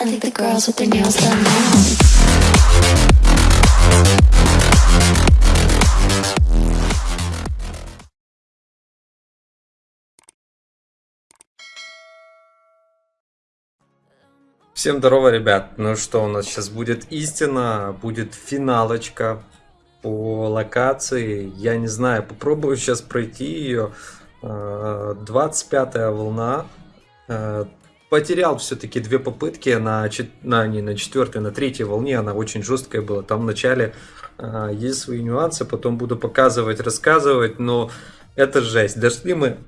Now. Всем здорово, ребят. Ну что, у нас сейчас будет истина, будет финалочка по локации. Я не знаю, попробую сейчас пройти ее. 25 волна. Э, Потерял все-таки две попытки на, на, не на четвертой, на третьей волне. Она очень жесткая была. Там вначале э, есть свои нюансы, потом буду показывать, рассказывать. Но это жесть. Дошли мы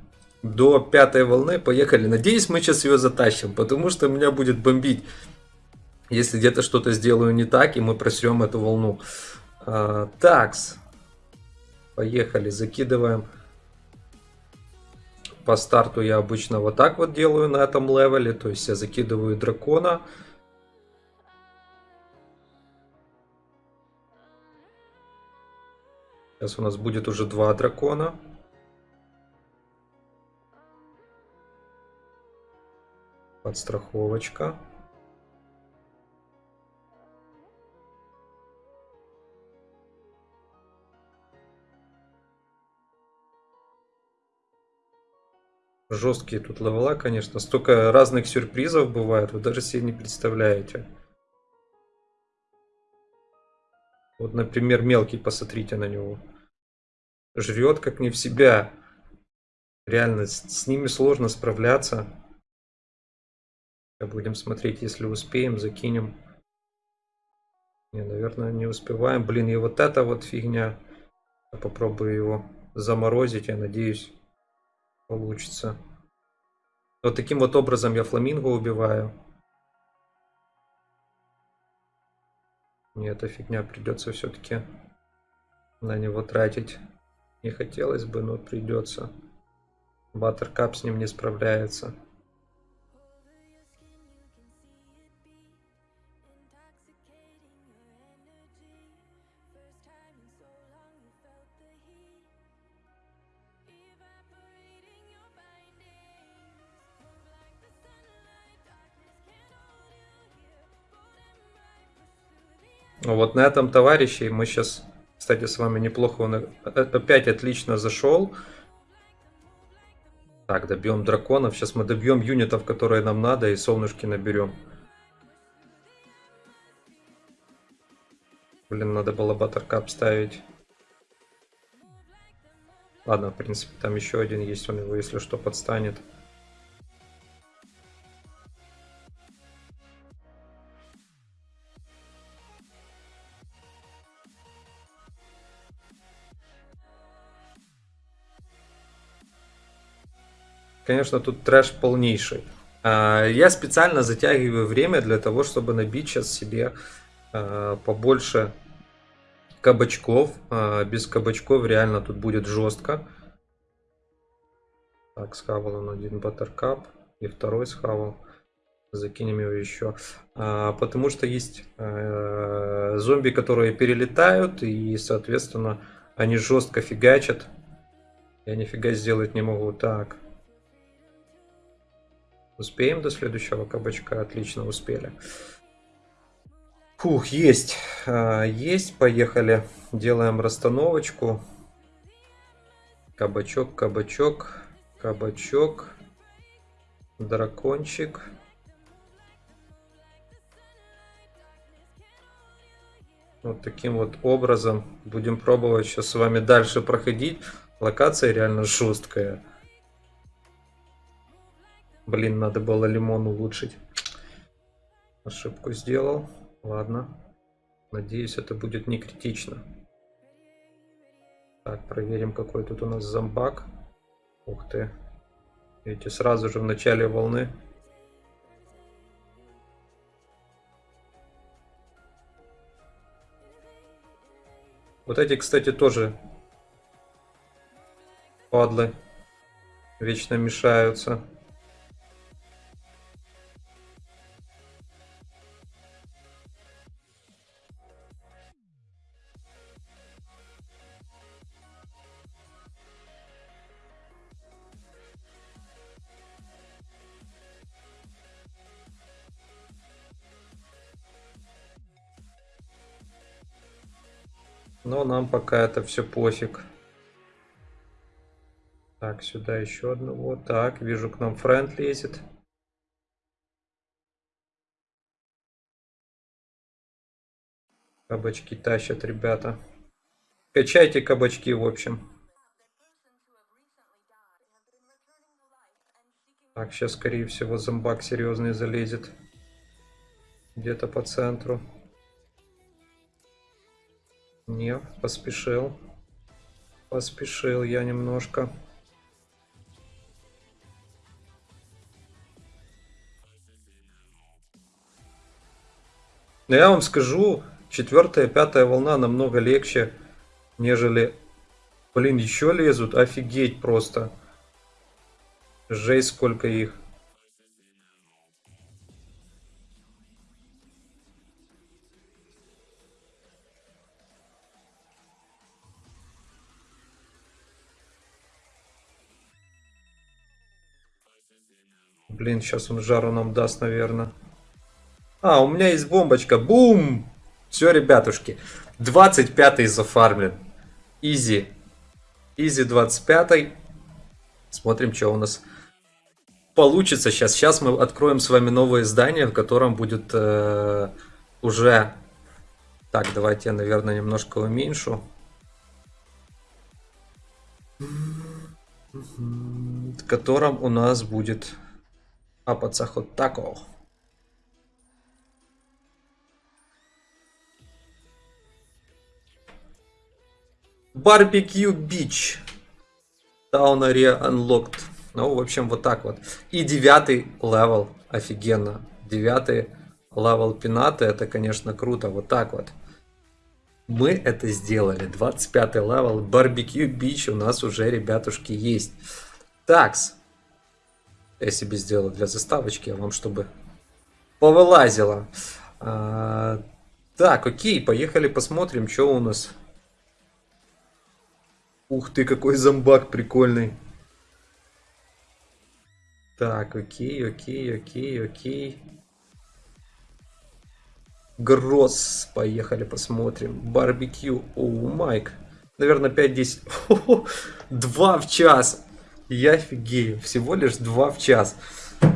до пятой волны, поехали. Надеюсь, мы сейчас ее затащим, потому что меня будет бомбить, если где-то что-то сделаю не так, и мы просрем эту волну. А, такс. Поехали, закидываем. По старту я обычно вот так вот делаю на этом левеле, то есть я закидываю дракона. Сейчас у нас будет уже два дракона. Подстраховочка. Жесткие тут левела, конечно. Столько разных сюрпризов бывает, вы даже себе не представляете. Вот, например, мелкий, посмотрите на него. Жрет как не в себя. Реально, с, с ними сложно справляться. Будем смотреть, если успеем, закинем. Не, наверное, не успеваем. Блин, и вот эта вот фигня. Я попробую его заморозить, я надеюсь, получится. Вот таким вот образом я фламинго убиваю. Мне эта фигня придется все-таки на него тратить. Не хотелось бы, но придется. Баттеркап с ним не справляется. Вот на этом товарище мы сейчас, кстати, с вами неплохо, он опять отлично зашел. Так, добьем драконов. Сейчас мы добьем юнитов, которые нам надо, и солнышки наберем. Блин, надо было баттеркап ставить. Ладно, в принципе, там еще один есть, он его, если что, подстанет. Конечно, тут трэш полнейший. А, Я специально затягиваю время для того, чтобы набить сейчас себе а, побольше кабачков. А, Без кабачков реально тут будет жестко. Так, схавал он один баттеркап. И второй схавал. Закинем его еще. А, Потому что есть э, зомби, которые перелетают. И, соответственно, они жестко фигачат. Я нифига сделать не могу. Так. Успеем до следующего кабачка? Отлично, успели. Фух, есть. А, есть, поехали. Делаем расстановочку. Кабачок, кабачок, кабачок, дракончик. Вот таким вот образом будем пробовать сейчас с вами дальше проходить. Локация реально жесткая. Блин, надо было лимон улучшить. Ошибку сделал. Ладно. Надеюсь, это будет не критично. Так, проверим, какой тут у нас зомбак. Ух ты. Видите, сразу же в начале волны. Вот эти, кстати, тоже падлы. Вечно мешаются. Но нам пока это все пофиг. Так, сюда еще одного. Так, вижу, к нам френд лезет. Кабачки тащат, ребята. Качайте кабачки, в общем. Так, сейчас, скорее всего, зомбак серьезный залезет. Где-то по центру. Не, поспешил. Поспешил я немножко. Но я вам скажу, четвертая, пятая волна намного легче, нежели... Блин, еще лезут, офигеть просто. Жесть, сколько их. Блин, сейчас он жару нам даст, наверное. А, у меня есть бомбочка. Бум! Все, ребятушки. 25-й зафармлен. Изи. Изи 25-й. Смотрим, что у нас получится сейчас. Сейчас мы откроем с вами новое здание, в котором будет э, уже... Так, давайте я, наверное, немножко уменьшу. В котором у нас будет апаться хот тако. Barbecue Beach. Town Area Unlocked. Ну, в общем, вот так вот. И девятый level. Офигенно. Девятый level пинаты. Это, конечно, круто. Вот так вот. Мы это сделали. 25 level. Barbecue Beach у нас уже, ребятушки, есть. Такс. Я себе сделал для заставочки, а вам чтобы повылазило. А, так, окей, поехали посмотрим, что у нас. Ух ты, какой зомбак прикольный. Так, окей, окей, окей, окей. Гросс. Поехали посмотрим. Барбекю. О, Майк. Наверное, 5-10. Два в час. Я офигею. Всего лишь 2 в час.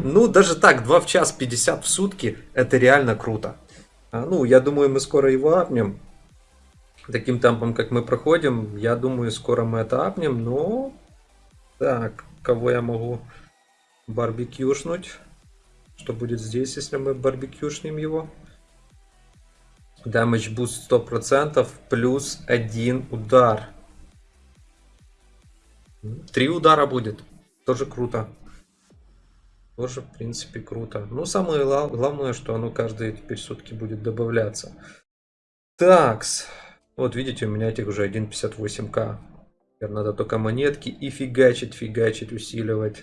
Ну, даже так, 2 в час 50 в сутки. Это реально круто. А, ну, я думаю, мы скоро его апнем. Таким темпом, как мы проходим, я думаю, скоро мы это апнем. Но... Так, кого я могу барбекюшнуть. Что будет здесь, если мы барбекюшнем его? Damage boost 100%, плюс один удар. Три удара будет. Тоже круто. Тоже, в принципе, круто. Ну, самое главное, что оно каждые теперь сутки будет добавляться. Такс. Вот видите, у меня этих уже 1.58к. Теперь надо только монетки и фигачить, фигачить, усиливать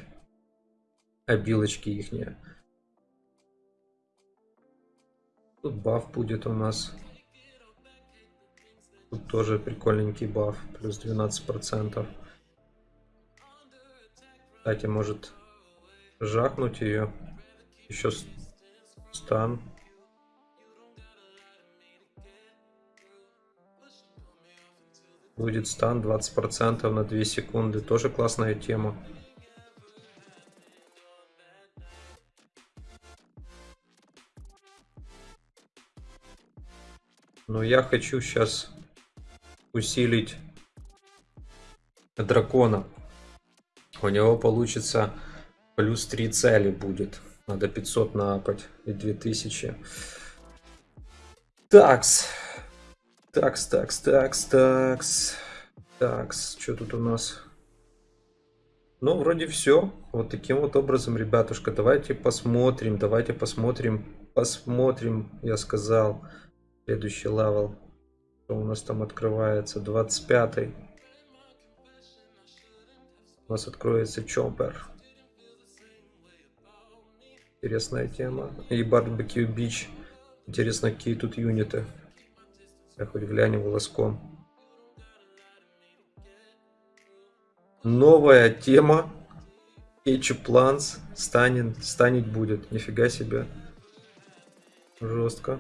обилочки ихние. Тут баф будет у нас. Тут тоже прикольненький баф, плюс 12%. Кстати, может жахнуть ее. Еще стан. Будет стан 20% на 2 секунды. Тоже классная тема. Но я хочу сейчас усилить дракона. У него получится плюс 3 цели будет. Надо 500 напать и 2000. Такс. Такс, такс, такс, такс. Такс, что тут у нас? Ну, вроде все. Вот таким вот образом, ребятушка, давайте посмотрим, давайте посмотрим, посмотрим, я сказал. Следующий level. Что у нас там открывается? 25 -й. У нас откроется Chomper. Интересная тема. И Barbecue Beach. Интересно, какие тут юниты. Я хоть глянем глазком. Новая тема. Ketchup Plants станет, станет будет. Нифига себе. Жестко.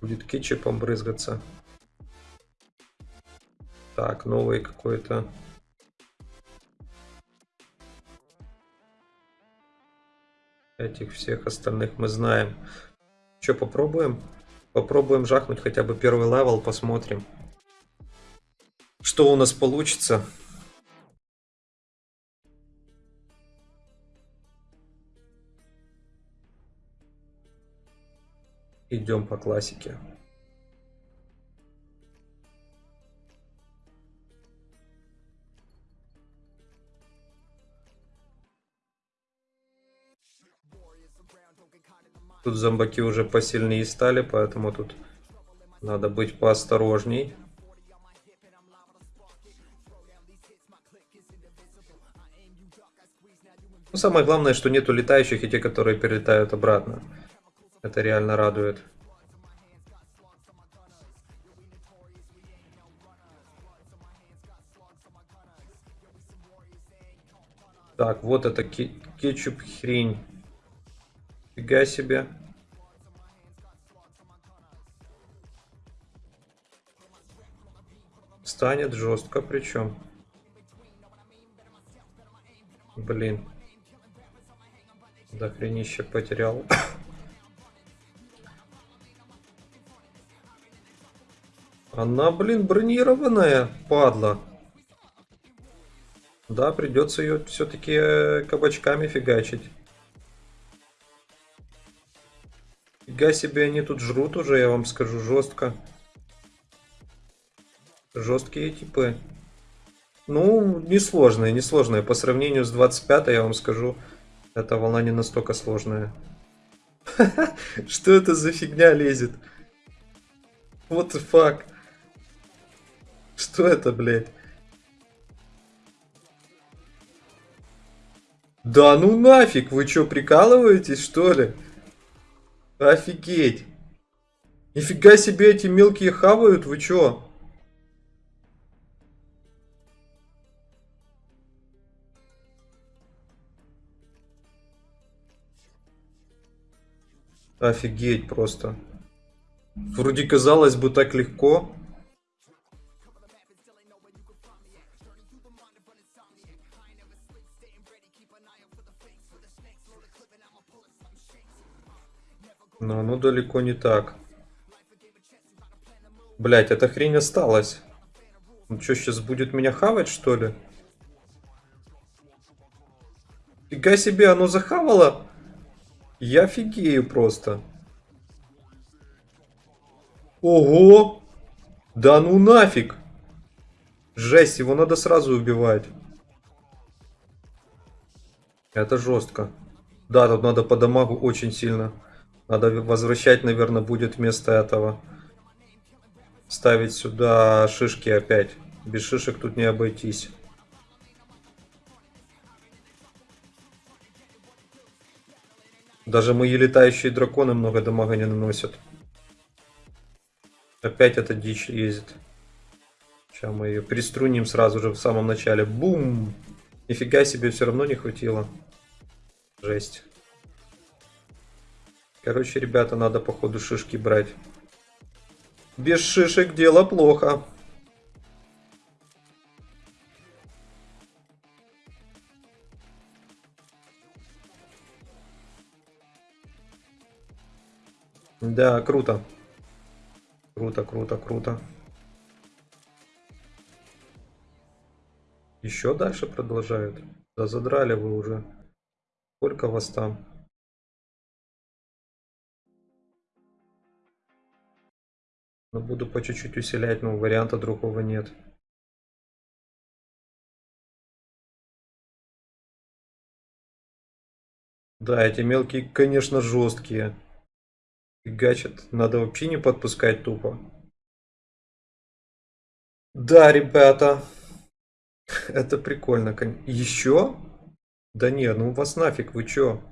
Будет кетчупом брызгаться. Так, новый какой-то. Этих всех остальных мы знаем. Что, попробуем? Попробуем жахнуть хотя бы первый level, посмотрим. Что у нас получится? Идем по классике. Тут зомбаки уже посильнее стали, поэтому тут надо быть поосторожней. Ну, самое главное, что нету летающих и те, которые перелетают обратно. Это реально радует. Так, вот это ке- кетчуп хрень. Фига себе. Станет жестко причем. Блин. До хренища потерял. Она, блин, бронированная, падла. Да, придется ее все-таки кабачками фигачить. Фига себе, они тут жрут уже, я вам скажу, жестко. Жесткие типы. Ну, несложные, несложные. По сравнению с 25 я вам скажу, эта волна не настолько сложная. Что это за фигня лезет? What the fuck? Что это, блядь? Да ну нафиг, вы что, прикалываетесь, что ли? Офигеть. Нифига себе эти мелкие хавают, вы чё? Офигеть просто. Вроде казалось бы так легко. Далеко не так. Блять, эта хрень осталась. Он что, сейчас будет меня хавать, что ли? Фига себе, оно захавало? Я офигею просто. Ого! Да ну нафиг! Жесть, его надо сразу убивать. Это жестко. Да, тут надо по дамагу очень сильно. Надо возвращать, наверное, будет вместо этого. Ставить сюда шишки опять. Без шишек тут не обойтись. Даже мои летающие драконы много дамага не наносят. Опять эта дичь ездит. Сейчас мы ее приструним сразу же в самом начале. Бум! Нифига себе, все равно не хватило. Жесть. Короче, ребята, надо походу шишки брать. Без шишек дело плохо. Да, круто. Круто, круто, круто. Еще дальше продолжают. Да задрали вы уже. Сколько вас там? Но буду по чуть-чуть усилять, но варианта другого нет. Да, эти мелкие, конечно, жесткие. Фигачат. Надо вообще не подпускать тупо. Да, ребята. Это прикольно. Еще? Да не, ну вас нафиг, вы чё?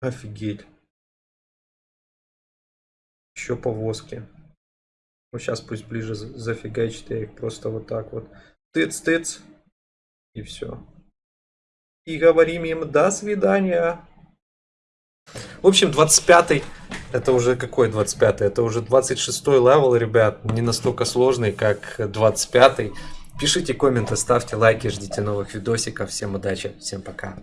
Офигеть. Еще повозки. Ну, сейчас пусть ближе зафигачит, я их просто вот так вот. Тыц-тыц. И все. И говорим им до свидания. В общем, 25 Это уже какой 25 Это уже 26 level, ребят. Не настолько сложный, как 25 -й. Пишите комменты, ставьте лайки, ждите новых видосиков. Всем удачи, всем пока.